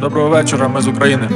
Доброго вечора, ми з України.